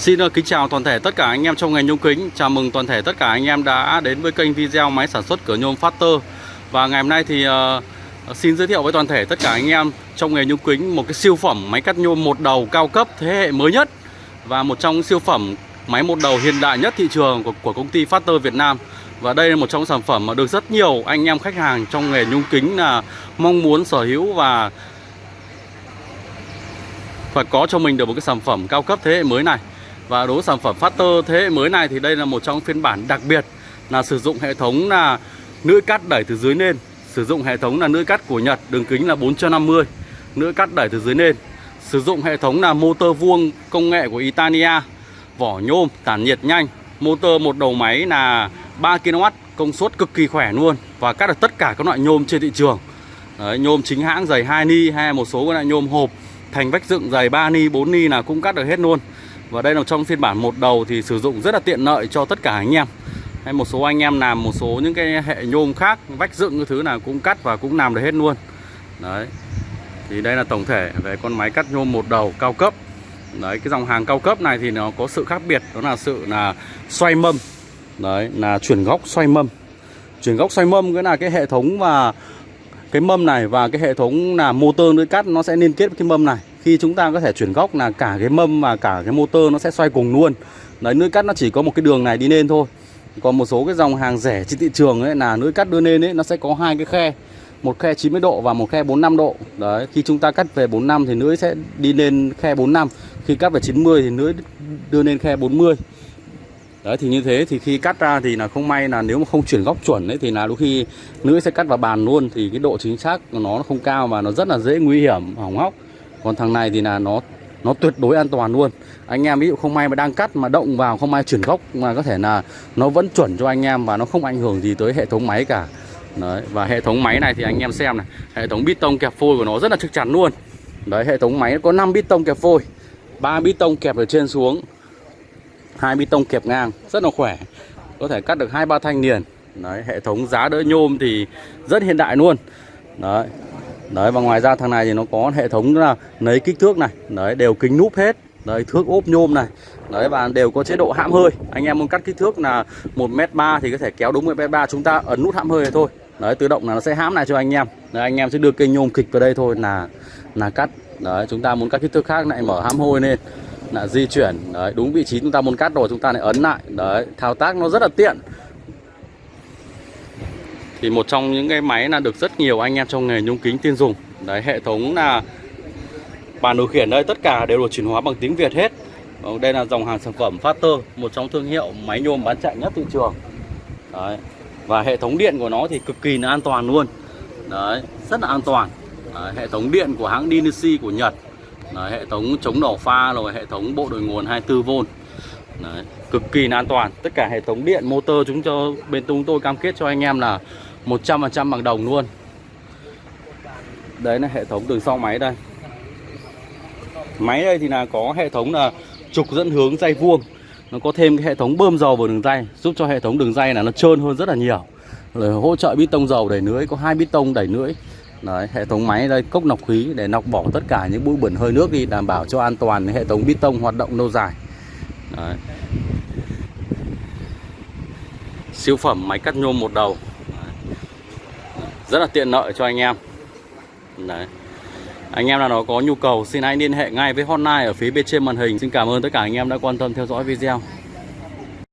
Xin ờ, kính chào toàn thể tất cả anh em trong ngành nhôm kính. Chào mừng toàn thể tất cả anh em đã đến với kênh video máy sản xuất cửa nhôm Factor Và ngày hôm nay thì uh, xin giới thiệu với toàn thể tất cả anh em trong nghề nhôm kính Một cái siêu phẩm máy cắt nhôm một đầu cao cấp thế hệ mới nhất Và một trong siêu phẩm máy một đầu hiện đại nhất thị trường của, của công ty Factor Việt Nam. Và đây là một trong sản phẩm mà được rất nhiều anh em khách hàng trong nghề nhôm kính là mong muốn sở hữu và và có cho mình được một cái sản phẩm cao cấp thế hệ mới này và đối với sản phẩm Factor thế hệ mới này thì đây là một trong phiên bản đặc biệt là sử dụng hệ thống là lưỡi cắt đẩy từ dưới lên sử dụng hệ thống là lưỡi cắt của Nhật đường kính là 450 lưỡi cắt đẩy từ dưới lên sử dụng hệ thống là motor vuông công nghệ của Italia vỏ nhôm tản nhiệt nhanh motor một đầu máy là 3 kW công suất cực kỳ khỏe luôn và cắt được tất cả các loại nhôm trên thị trường. Đấy, nhôm chính hãng dày 2 ni hay một số các loại nhôm hộp thành vách dựng dày 3 ni 4 ni là cũng cắt được hết luôn và đây là trong phiên bản một đầu thì sử dụng rất là tiện lợi cho tất cả anh em. Hay một số anh em làm một số những cái hệ nhôm khác, vách dựng cái thứ nào cũng cắt và cũng làm được hết luôn. Đấy. Thì đây là tổng thể về con máy cắt nhôm một đầu cao cấp. Đấy, cái dòng hàng cao cấp này thì nó có sự khác biệt, đó là sự là xoay mâm. Đấy, là chuyển góc xoay mâm. Chuyển góc xoay mâm cái là cái hệ thống và cái mâm này và cái hệ thống là motor lưỡi cắt nó sẽ liên kết với cái mâm này khi chúng ta có thể chuyển góc là cả cái mâm và cả cái motor nó sẽ xoay cùng luôn. Đấy lưỡi cắt nó chỉ có một cái đường này đi lên thôi. Còn một số cái dòng hàng rẻ trên thị trường ấy là lưỡi cắt đưa lên ấy, nó sẽ có hai cái khe. Một khe 90 độ và một khe 45 độ. Đấy, khi chúng ta cắt về 45 thì lưỡi sẽ đi lên khe 45 khi cắt về 90 thì lưỡi đưa lên khe 40 Đấy, thì như thế thì khi cắt ra thì là không may là nếu mà không chuyển góc chuẩn ấy thì là đôi khi lưỡi sẽ cắt vào bàn luôn. Thì cái độ chính xác của nó không cao và nó rất là dễ nguy hiểm, hỏng hóc. Còn thằng này thì là nó nó tuyệt đối an toàn luôn. Anh em ví dụ không may mà đang cắt mà động vào không may chuyển góc mà có thể là nó vẫn chuẩn cho anh em và nó không ảnh hưởng gì tới hệ thống máy cả. Đấy và hệ thống máy này thì anh em xem này, hệ thống bít tông kẹp phôi của nó rất là chắc chắn luôn. Đấy hệ thống máy có 5 bít tông kẹp phôi, ba bít tông kẹp ở trên xuống hai bê tông kẹp ngang rất là khỏe có thể cắt được hai ba thanh liền đấy hệ thống giá đỡ nhôm thì rất hiện đại luôn đấy đấy và ngoài ra thằng này thì nó có hệ thống là lấy kích thước này. Đấy đều kính núp hết. Đấy thước ốp nhôm này. Đấy và đều có chế độ hãm hơi. Anh em muốn cắt kích thước là một m ba thì có thể kéo đúng một m ba. Chúng ta ấn nút hãm hơi thôi. Đấy tự động là nó sẽ hãm lại cho anh em. Đấy, anh em sẽ đưa cây nhôm kịch vào đây thôi là là cắt. Đấy chúng ta muốn cắt kích thước khác lại mở hãm hôi lên. Là di chuyển. Đấy đúng vị trí chúng ta muốn cắt rồi chúng ta lại ấn lại. Đấy thao tác nó rất là tiện thì một trong những cái máy là được rất nhiều anh em trong nghề nhung kính tin dùng. Đấy hệ thống là bàn điều khiển đây tất cả đều được chuyển hóa bằng tiếng Việt hết. Ờ, đây là dòng hàng sản phẩm Factor một trong thương hiệu máy nhôm bán chạy nhất thị trường. Đấy và hệ thống điện của nó thì cực kỳ là an toàn luôn. Đấy rất là an toàn. Đấy, hệ thống điện của hãng Dynasty của Nhật. Đấy, hệ thống chống nổ pha rồi hệ thống bộ đội nguồn 24V Đấy, cực kỳ là an toàn. Tất cả hệ thống điện motor chúng cho bên chúng tôi cam kết cho anh em là 100% bằng đồng luôn đấy là hệ thống đường sau máy đây máy đây thì là có hệ thống là trục dẫn hướng dây vuông nó có thêm cái hệ thống bơm dầu vào đường dây giúp cho hệ thống đường dây là nó trơn hơn rất là nhiều rồi hỗ trợ bít tông dầu đẩy lưỡi có hai bít tông đẩy lưỡi Đấy, hệ thống máy đây cốc nọc khí để nọc bỏ tất cả những bụi bẩn hơi nước đi đảm bảo cho an toàn hệ thống bít tông hoạt động lâu dài. Đấy. Siêu phẩm máy cắt nhôm một đầu. Rất là tiện lợi cho anh em. Đấy. Anh em nào đó có nhu cầu, xin hãy liên hệ ngay với hotline ở phía bên trên màn hình. Xin cảm ơn tất cả anh em đã quan tâm theo dõi video.